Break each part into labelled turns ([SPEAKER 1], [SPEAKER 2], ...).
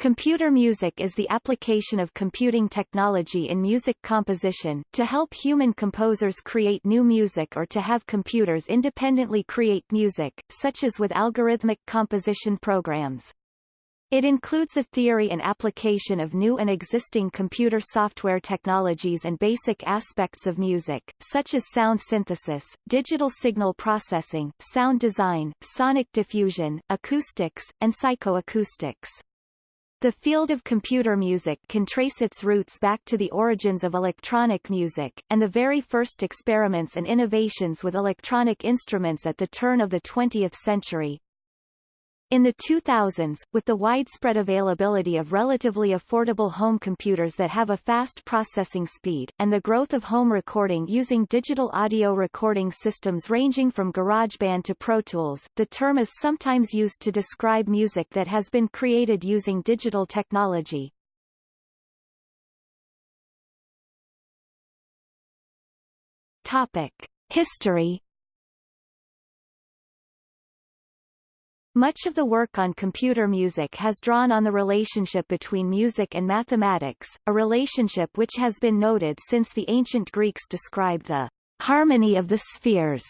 [SPEAKER 1] Computer music is the application of computing technology in music composition, to help human composers create new music or to have computers independently create music, such as with algorithmic composition programs. It includes the theory and application of new and existing computer software technologies and basic aspects of music, such as sound synthesis, digital signal processing, sound design, sonic diffusion, acoustics, and psychoacoustics. The field of computer music can trace its roots back to the origins of electronic music, and the very first experiments and innovations with electronic instruments at the turn of the 20th century. In the 2000s, with the widespread availability of relatively affordable home computers that have a fast processing speed, and the growth of home recording using digital audio recording systems ranging from GarageBand to Pro Tools, the term is sometimes used to describe music that has been created using digital technology. Topic. History Much of the work on computer music has drawn on the relationship between music and mathematics, a relationship which has been noted since the ancient Greeks described the harmony of the spheres.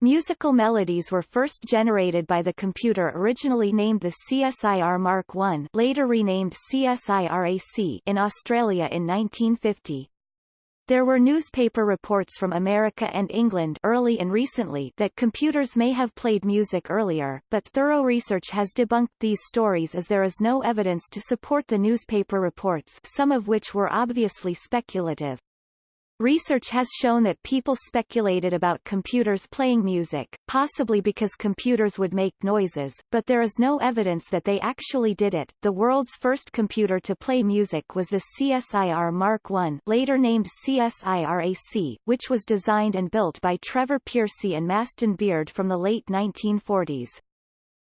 [SPEAKER 1] Musical melodies were first generated by the computer originally named the CSIR Mark I later renamed CSIRAC in Australia in 1950. There were newspaper reports from America and England early and recently that computers may have played music earlier, but thorough research has debunked these stories as there is no evidence to support the newspaper reports some of which were obviously speculative. Research has shown that people speculated about computers playing music, possibly because computers would make noises, but there is no evidence that they actually did it. The world's first computer to play music was the CSIR Mark I, later named CSIRAC, which was designed and built by Trevor Pearcey and Maston Beard from the late 1940s.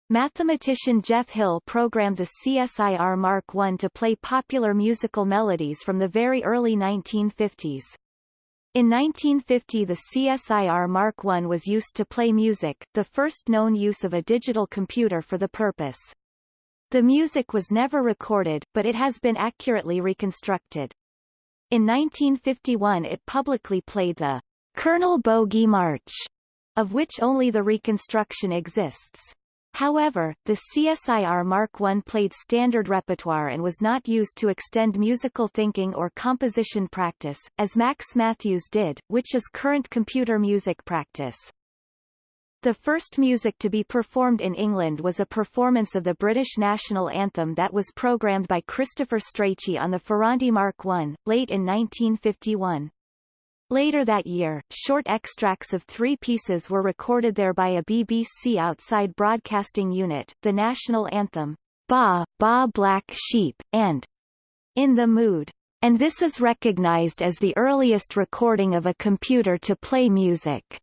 [SPEAKER 1] Mathematician Jeff Hill programmed the CSIR Mark I to play popular musical melodies from the very early 1950s. In 1950 the CSIR Mark I was used to play music, the first known use of a digital computer for the purpose. The music was never recorded, but it has been accurately reconstructed. In 1951 it publicly played the Colonel Bogey March, of which only the reconstruction exists. However, the CSIR Mark I played standard repertoire and was not used to extend musical thinking or composition practice, as Max Mathews did, which is current computer music practice. The first music to be performed in England was a performance of the British national anthem that was programmed by Christopher Strachey on the Ferranti Mark I, late in 1951. Later that year, short extracts of three pieces were recorded there by a BBC outside broadcasting unit, the national anthem, Ba, Ba Black Sheep, and In the Mood. And this is recognized as the earliest recording of a computer to play music.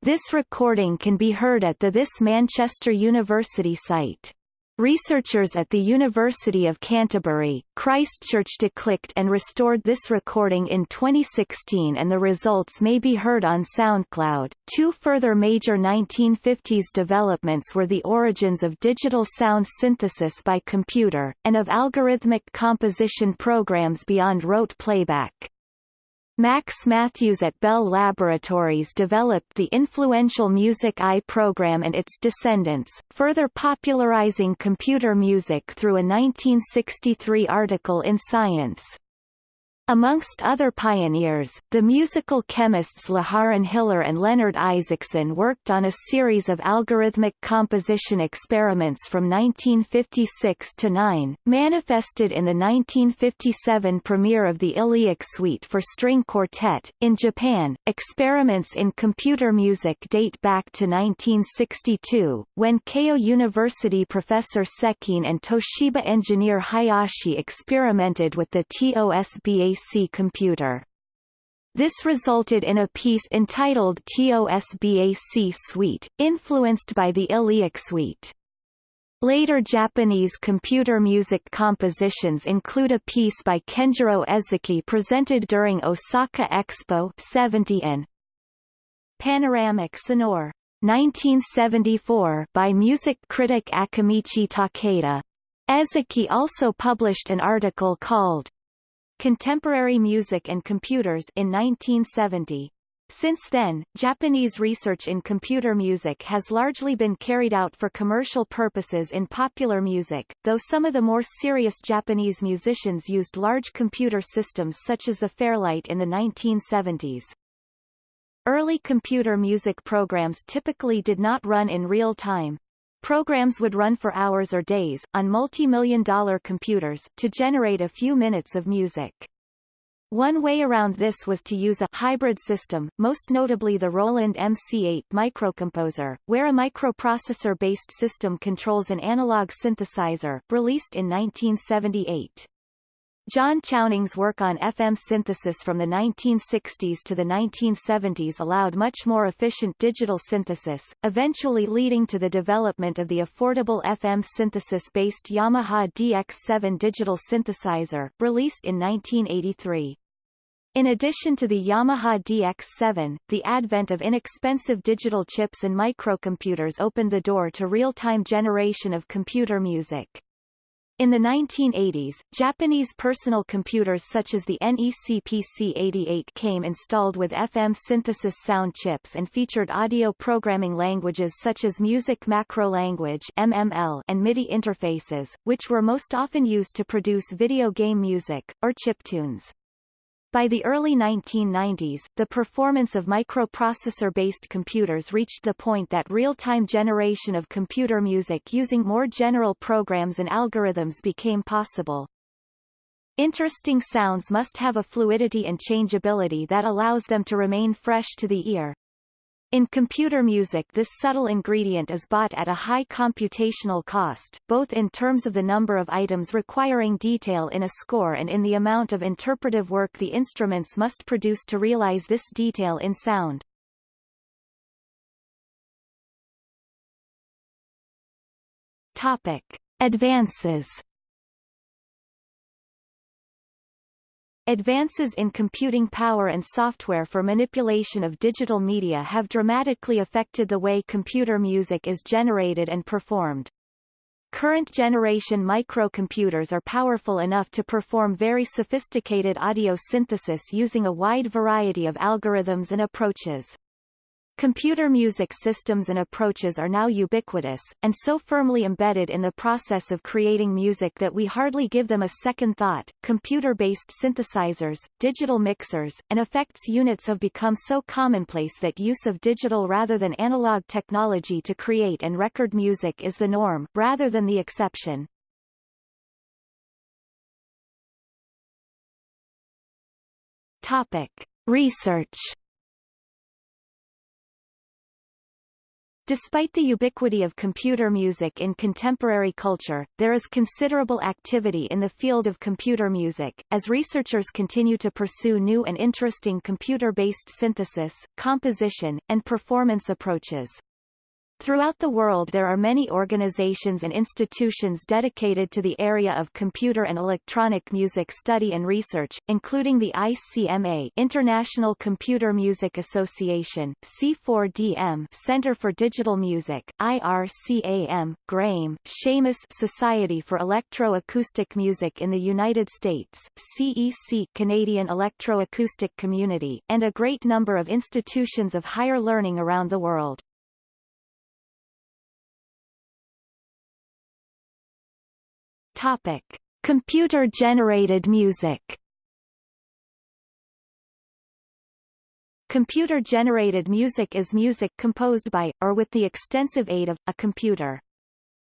[SPEAKER 1] This recording can be heard at the This Manchester University site. Researchers at the University of Canterbury, Christchurch declicked and restored this recording in 2016 and the results may be heard on SoundCloud. Two further major 1950s developments were the origins of digital sound synthesis by computer, and of algorithmic composition programs beyond rote playback. Max Mathews at Bell Laboratories developed the influential Music I program and its descendants, further popularizing computer music through a 1963 article in Science. Amongst other pioneers, the musical chemists Lejaren Hiller and Leonard Isaacson worked on a series of algorithmic composition experiments from 1956 to 9, manifested in the 1957 premiere of the Illiac Suite for String Quartet. In Japan, experiments in computer music date back to 1962, when Keio University professor Sekine and Toshiba engineer Hayashi experimented with the TOSBA TOSBAC computer. This resulted in a piece entitled TOSBAC Suite, influenced by the Illiac Suite. Later Japanese computer music compositions include a piece by Kenjiro Ezaki presented during Osaka Expo 70 and Panoramic Sonore 1974 by music critic Akimichi Takeda. Ezaki also published an article called Contemporary Music and Computers in 1970. Since then, Japanese research in computer music has largely been carried out for commercial purposes in popular music, though some of the more serious Japanese musicians used large computer systems such as the Fairlight in the 1970s. Early computer music programs typically did not run in real time. Programs would run for hours or days, on multi-million dollar computers, to generate a few minutes of music. One way around this was to use a hybrid system, most notably the Roland MC8 microcomposer, where a microprocessor-based system controls an analog synthesizer, released in 1978. John Chowning's work on FM synthesis from the 1960s to the 1970s allowed much more efficient digital synthesis, eventually leading to the development of the affordable FM synthesis-based Yamaha DX7 digital synthesizer, released in 1983. In addition to the Yamaha DX7, the advent of inexpensive digital chips and microcomputers opened the door to real-time generation of computer music. In the 1980s, Japanese personal computers such as the NEC PC-88 came installed with FM synthesis sound chips and featured audio programming languages such as Music Macro Language MML and MIDI interfaces, which were most often used to produce video game music, or chiptunes. By the early 1990s, the performance of microprocessor-based computers reached the point that real-time generation of computer music using more general programs and algorithms became possible. Interesting sounds must have a fluidity and changeability that allows them to remain fresh to the ear. In computer music this subtle ingredient is bought at a high computational cost, both in terms of the number of items requiring detail in a score and in the amount of interpretive work the instruments must produce to realize this detail in sound. Topic. Advances Advances in computing power and software for manipulation of digital media have dramatically affected the way computer music is generated and performed. Current generation microcomputers are powerful enough to perform very sophisticated audio synthesis using a wide variety of algorithms and approaches. Computer music systems and approaches are now ubiquitous, and so firmly embedded in the process of creating music that we hardly give them a second thought. Computer-based synthesizers, digital mixers, and effects units have become so commonplace that use of digital rather than analog technology to create and record music is the norm, rather than the exception. Topic. Research Despite the ubiquity of computer music in contemporary culture, there is considerable activity in the field of computer music, as researchers continue to pursue new and interesting computer-based synthesis, composition, and performance approaches. Throughout the world there are many organizations and institutions dedicated to the area of computer and electronic music study and research, including the ICMA International Computer Music Association, C4DM Center for Digital Music, IRCAM, GRAME, Seamus Society for Electro-Acoustic Music in the United States, CEC Canadian Electro-Acoustic Community, and a great number of institutions of higher learning around the world. Topic: Computer-generated music. Computer-generated music is music composed by, or with the extensive aid of, a computer.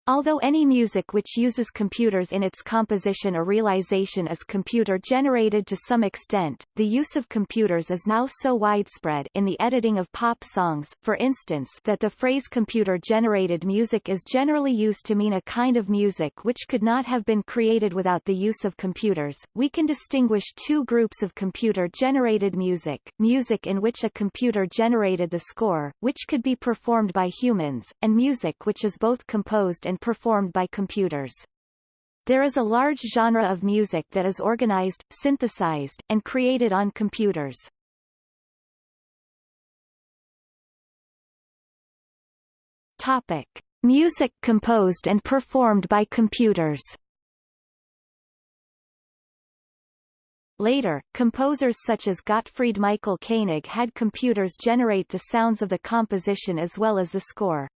[SPEAKER 1] Although any music which uses computers in its composition or realization is computer-generated to some extent, the use of computers is now so widespread in the editing of pop songs, for instance that the phrase computer-generated music is generally used to mean a kind of music which could not have been created without the use of computers. We can distinguish two groups of computer-generated music, music in which a computer generated the score, which could be performed by humans, and music which is both composed and and performed by computers. There is a large genre of music that is organized, synthesized, and created on computers. Topic. Music composed and performed by computers Later, composers such as Gottfried Michael Koenig had computers generate the sounds of the composition as well as the score.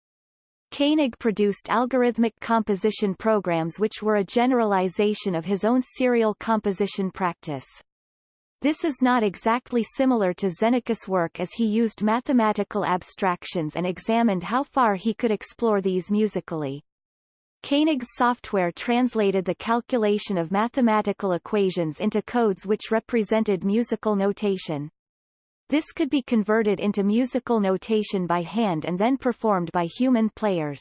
[SPEAKER 1] Koenig produced algorithmic composition programs which were a generalization of his own serial composition practice. This is not exactly similar to Xenakis' work as he used mathematical abstractions and examined how far he could explore these musically. Koenig's software translated the calculation of mathematical equations into codes which represented musical notation. This could be converted into musical notation by hand and then performed by human players.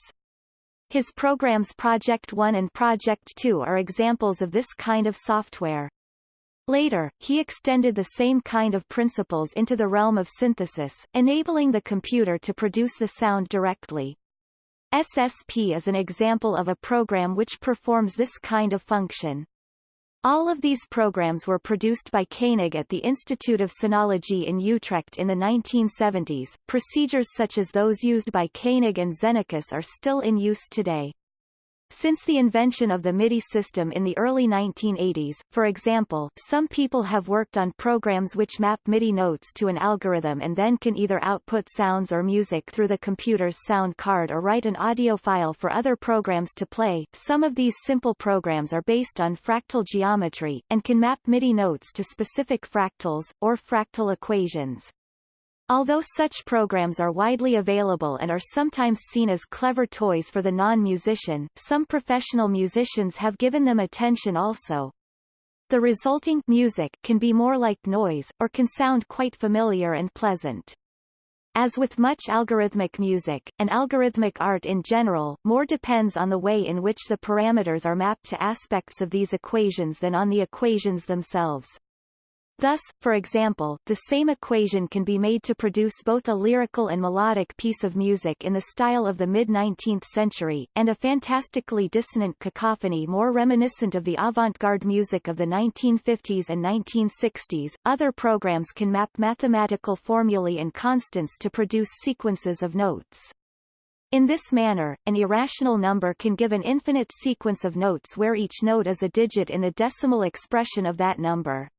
[SPEAKER 1] His programs Project 1 and Project 2 are examples of this kind of software. Later, he extended the same kind of principles into the realm of synthesis, enabling the computer to produce the sound directly. SSP is an example of a program which performs this kind of function. All of these programs were produced by Koenig at the Institute of Sonology in Utrecht in the 1970s. Procedures such as those used by Koenig and Xenakis are still in use today. Since the invention of the MIDI system in the early 1980s, for example, some people have worked on programs which map MIDI notes to an algorithm and then can either output sounds or music through the computer's sound card or write an audio file for other programs to play. Some of these simple programs are based on fractal geometry, and can map MIDI notes to specific fractals, or fractal equations. Although such programs are widely available and are sometimes seen as clever toys for the non-musician, some professional musicians have given them attention also. The resulting music can be more like noise, or can sound quite familiar and pleasant. As with much algorithmic music, and algorithmic art in general, more depends on the way in which the parameters are mapped to aspects of these equations than on the equations themselves. Thus, for example, the same equation can be made to produce both a lyrical and melodic piece of music in the style of the mid-19th century, and a fantastically dissonant cacophony more reminiscent of the avant-garde music of the 1950s and 1960s. Other programs can map mathematical formulae and constants to produce sequences of notes. In this manner, an irrational number can give an infinite sequence of notes where each note is a digit in the decimal expression of that number.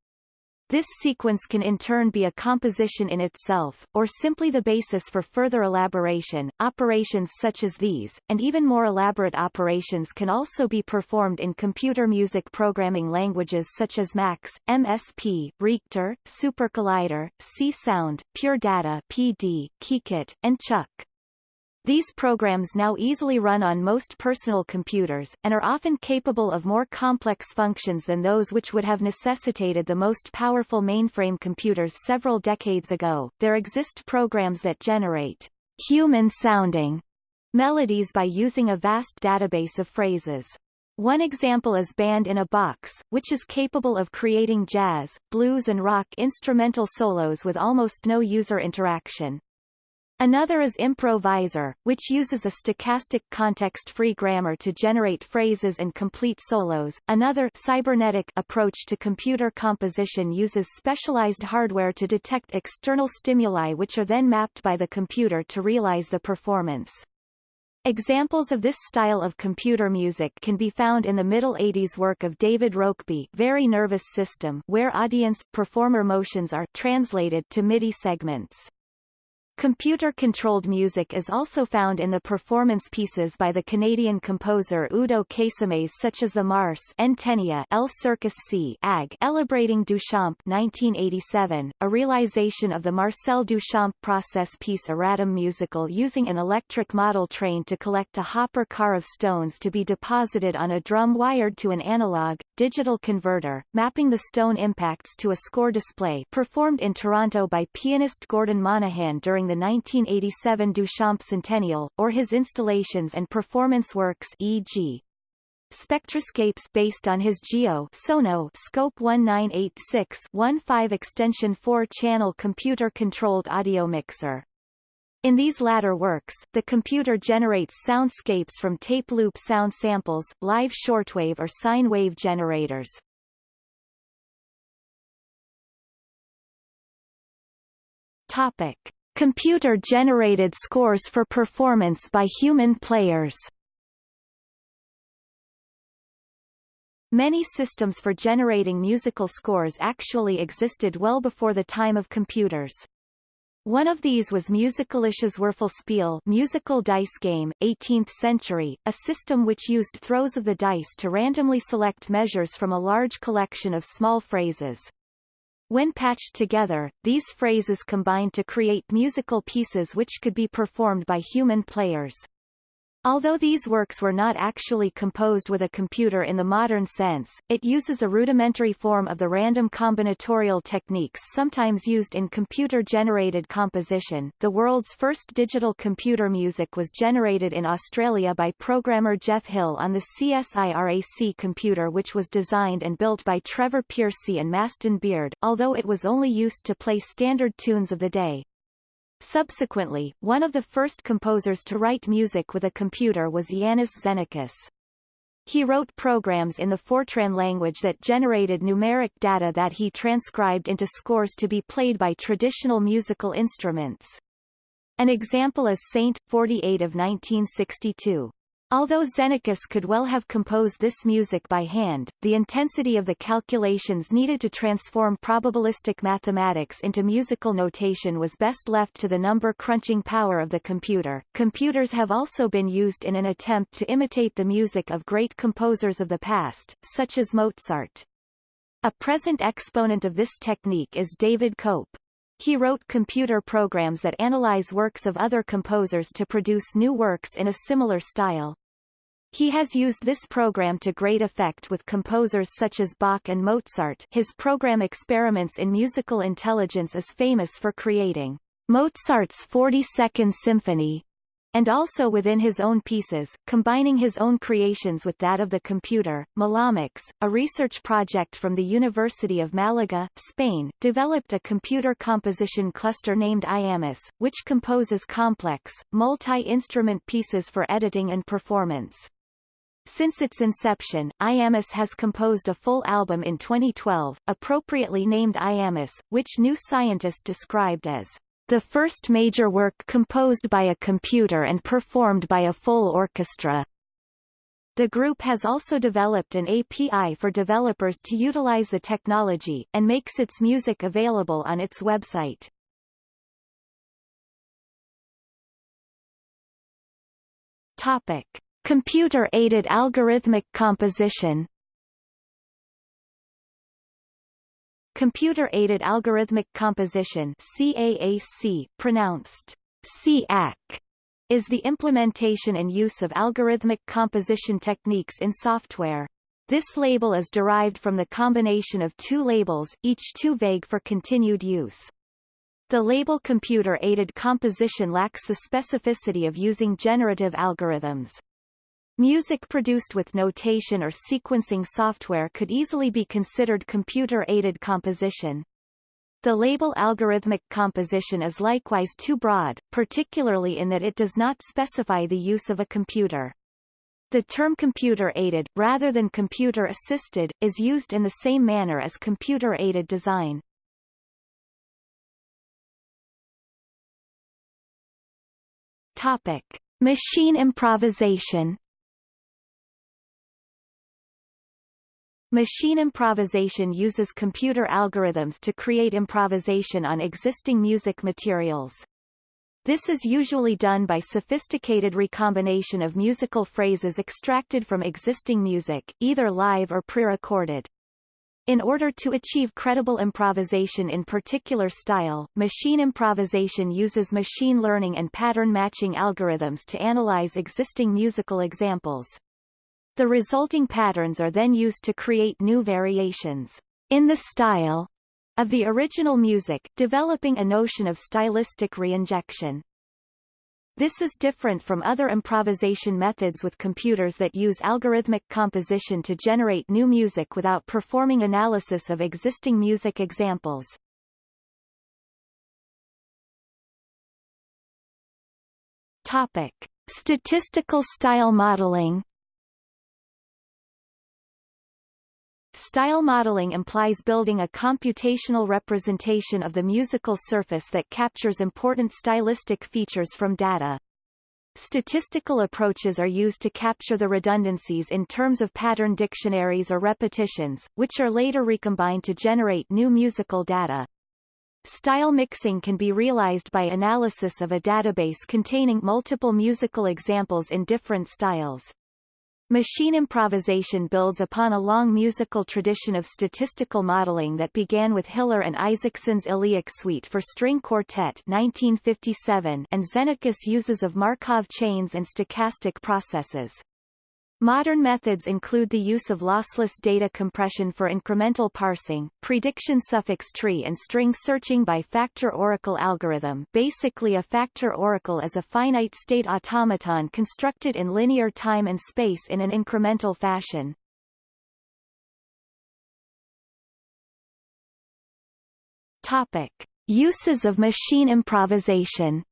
[SPEAKER 1] This sequence can in turn be a composition in itself, or simply the basis for further elaboration. Operations such as these, and even more elaborate operations can also be performed in computer music programming languages such as MAX, MSP, Reaktor, SuperCollider, C-Sound, Pure Data PD, KeyKit, and Chuck. These programs now easily run on most personal computers, and are often capable of more complex functions than those which would have necessitated the most powerful mainframe computers several decades ago. There exist programs that generate human-sounding melodies by using a vast database of phrases. One example is Band in a Box, which is capable of creating jazz, blues and rock instrumental solos with almost no user interaction. Another is Improvisor, which uses a stochastic context-free grammar to generate phrases and complete solos. Another cybernetic approach to computer composition uses specialized hardware to detect external stimuli which are then mapped by the computer to realize the performance. Examples of this style of computer music can be found in the middle 80s work of David Rokeby Very Nervous System where audience-performer motions are translated to MIDI segments. Computer-controlled music is also found in the performance pieces by the Canadian composer Udo Kasemets such as the Mars Entenia El Circus C Ag Duchamp 1987, a realization of the Marcel Duchamp process piece Erratum musical using an electric model train to collect a hopper car of stones to be deposited on a drum wired to an analog, digital converter, mapping the stone impacts to a score display performed in Toronto by pianist Gordon Monahan during the 1987 Duchamp Centennial, or his installations and performance works e.g. Spectroscapes based on his Geo Sono Scope 1986-15 extension 4-channel computer-controlled audio mixer. In these latter works, the computer generates soundscapes from tape loop sound samples, live shortwave or sine wave generators. Topic. Computer-generated scores for performance by human players Many systems for generating musical scores actually existed well before the time of computers. One of these was Musikalisches Würfelspiel musical dice game, 18th century, a system which used throws of the dice to randomly select measures from a large collection of small phrases. When patched together, these phrases combined to create musical pieces which could be performed by human players. Although these works were not actually composed with a computer in the modern sense, it uses a rudimentary form of the random combinatorial techniques sometimes used in computer-generated composition. The world's first digital computer music was generated in Australia by programmer Jeff Hill on the CSIRAC computer which was designed and built by Trevor Pearcey and Maston Beard, although it was only used to play standard tunes of the day. Subsequently, one of the first composers to write music with a computer was Iannis Xenakis. He wrote programs in the Fortran language that generated numeric data that he transcribed into scores to be played by traditional musical instruments. An example is Saint, 48 of 1962. Although Xenakis could well have composed this music by hand, the intensity of the calculations needed to transform probabilistic mathematics into musical notation was best left to the number crunching power of the computer. Computers have also been used in an attempt to imitate the music of great composers of the past, such as Mozart. A present exponent of this technique is David Cope. He wrote computer programs that analyze works of other composers to produce new works in a similar style. He has used this program to great effect with composers such as Bach and Mozart his program Experiments in Musical Intelligence is famous for creating Mozart's 42nd Symphony, and also within his own pieces, combining his own creations with that of the computer. Melomics, a research project from the University of Malaga, Spain, developed a computer composition cluster named IAMUS, which composes complex, multi-instrument pieces for editing and performance. Since its inception, IAMUS has composed a full album in 2012, appropriately named IAMUS, which New Scientist described as the first major work composed by a computer and performed by a full orchestra. The group has also developed an API for developers to utilize the technology, and makes its music available on its website. Topic. Computer-aided algorithmic composition Computer-aided algorithmic composition CAAC, pronounced CAC, is the implementation and use of algorithmic composition techniques in software. This label is derived from the combination of two labels, each too vague for continued use. The label computer-aided composition lacks the specificity of using generative algorithms. Music produced with notation or sequencing software could easily be considered computer-aided composition. The label algorithmic composition is likewise too broad, particularly in that it does not specify the use of a computer. The term computer-aided, rather than computer-assisted, is used in the same manner as computer-aided design. Topic. Machine improvisation Machine improvisation uses computer algorithms to create improvisation on existing music materials. This is usually done by sophisticated recombination of musical phrases extracted from existing music, either live or pre-recorded. In order to achieve credible improvisation in particular style, machine improvisation uses machine learning and pattern matching algorithms to analyze existing musical examples. The resulting patterns are then used to create new variations in the style of the original music, developing a notion of stylistic reinjection. This is different from other improvisation methods with computers that use algorithmic composition to generate new music without performing analysis of existing music examples. Topic. Statistical style modeling Style modeling implies building a computational representation of the musical surface that captures important stylistic features from data. Statistical approaches are used to capture the redundancies in terms of pattern dictionaries or repetitions, which are later recombined to generate new musical data. Style mixing can be realized by analysis of a database containing multiple musical examples in different styles. Machine improvisation builds upon a long musical tradition of statistical modeling that began with Hiller and Isaacson's Illiac Suite for String Quartet 1957 and Xenakis uses of Markov chains and stochastic processes. Modern methods include the use of lossless data compression for incremental parsing, prediction suffix tree and string searching by factor oracle algorithm basically a factor oracle is a finite-state automaton constructed in linear time and space in an incremental fashion. Topic. Uses of machine improvisation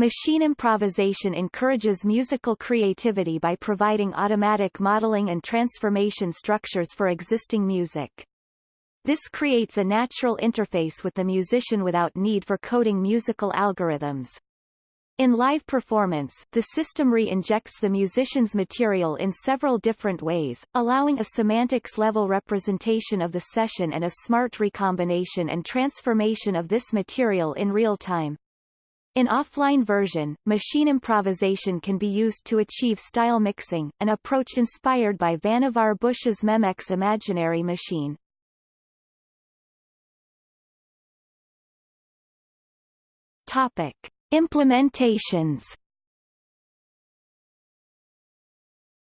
[SPEAKER 1] Machine improvisation encourages musical creativity by providing automatic modeling and transformation structures for existing music. This creates a natural interface with the musician without need for coding musical algorithms. In live performance, the system re-injects the musician's material in several different ways, allowing a semantics-level representation of the session and a smart recombination and transformation of this material in real time. In offline version, machine improvisation can be used to achieve style mixing, an approach inspired by Vannevar Bush's Memex imaginary machine. Topic. Implementations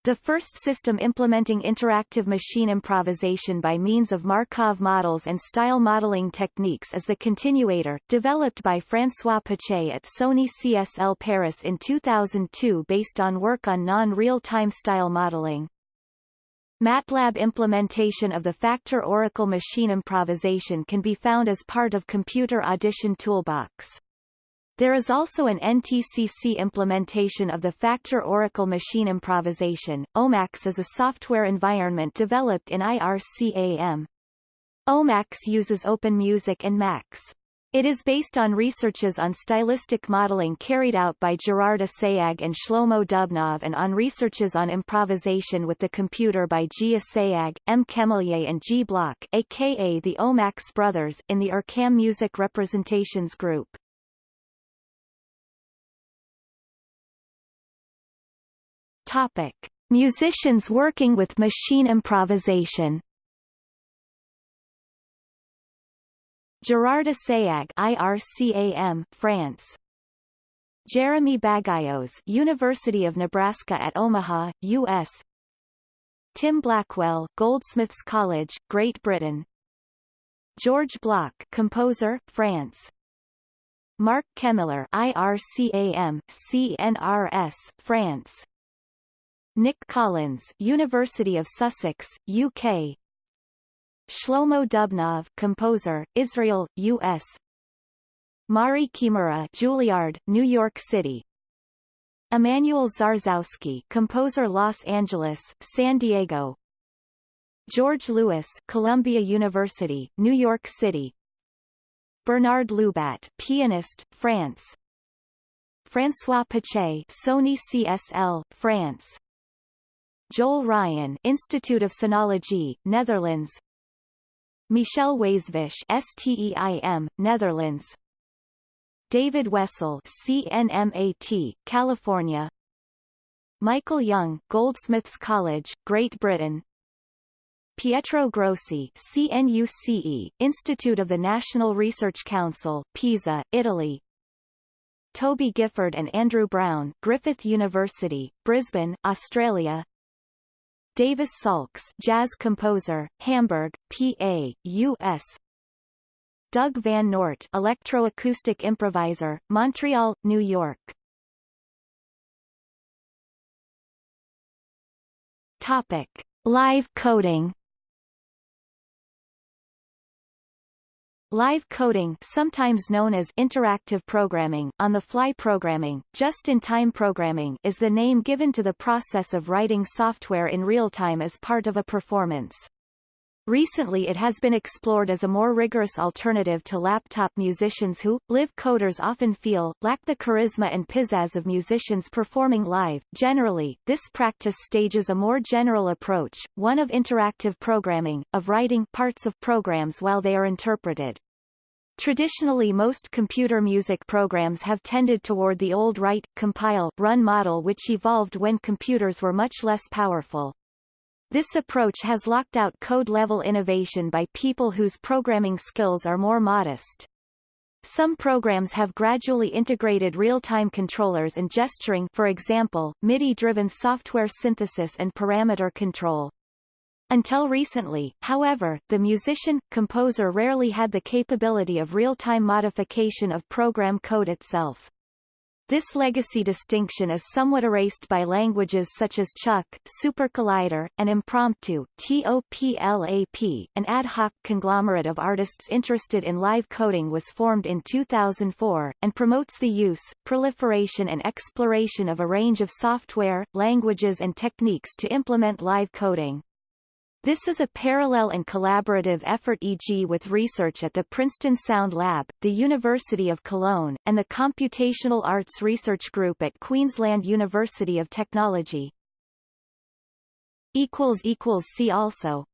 [SPEAKER 1] The first system implementing interactive machine improvisation by means of Markov models and style modeling techniques is the Continuator, developed by François Pachet at Sony CSL Paris in 2002 based on work on non-real-time style modeling. MATLAB implementation of the Factor Oracle machine improvisation can be found as part of Computer Audition Toolbox. There is also an NTCC implementation of the Factor Oracle machine improvisation. OMAX is a software environment developed in IRCAM. OMAX uses OpenMusic and Max. It is based on researches on stylistic modeling carried out by Gerard Assayag and Shlomo Dubnov and on researches on improvisation with the computer by G. Assayag, M. Chemillier and G. Bloch aka the OMAX brothers, in the IRCAM Music Representations Group. Topic. Musicians working with machine improvisation Gerard Assayag IRCAM, France. Jeremy Baguyos University of Nebraska at Omaha, U.S. Tim Blackwell Goldsmiths College, Great Britain. George Bloch composer, France. Mark Chemillier IRCAM, CNRS, France. Nick Collins, University of Sussex, UK. Shlomo Dubnov, composer, Israel, U.S. Mari Kimura, Juilliard, New York City. Emmanuel Zarzowski, composer, Los Angeles, San Diego. George Lewis, Columbia University, New York City. Bernard Lubat, pianist, France. François Pachet, Sony CSL, France. Joel Ryan Institute of Sonology, Netherlands. Michel Waisvisz STEIM, Netherlands. David Wessel CNMAT, California. Michael Young Goldsmiths College, Great Britain. Pietro Grossi CNUCE, Institute of the National Research Council, Pisa, Italy. Toby Gifford and Andrew Brown Griffith University, Brisbane, Australia Davis Salks, jazz composer, Hamburg, PA, U.S. Doug Van Nort, electroacoustic improviser, Montreal, New York. Topic: Live coding. Live coding sometimes known as interactive programming, on-the-fly programming, just-in-time programming is the name given to the process of writing software in real time as part of a performance. Recently it has been explored as a more rigorous alternative to laptop musicians who, live coders often feel, lack the charisma and pizzazz of musicians performing live. Generally, this practice stages a more general approach, one of interactive programming, of writing parts of programs while they are interpreted. Traditionally most computer music programs have tended toward the old write, compile, run model which evolved when computers were much less powerful. This approach has locked out code-level innovation by people whose programming skills are more modest. Some programs have gradually integrated real-time controllers and gesturing for example, MIDI-driven software synthesis and parameter control. Until recently, however, the musician-composer rarely had the capability of real-time modification of program code itself. This legacy distinction is somewhat erased by languages such as Chuck, SuperCollider, and Impromptu TOPLAP. An ad hoc conglomerate of artists interested in live coding was formed in 2004, and promotes the use, proliferation and exploration of a range of software, languages and techniques to implement live coding. This is a parallel and collaborative effort e.g. with research at the Princeton Sound Lab, the University of Cologne, and the Computational Arts Research Group at Queensland University of Technology. See also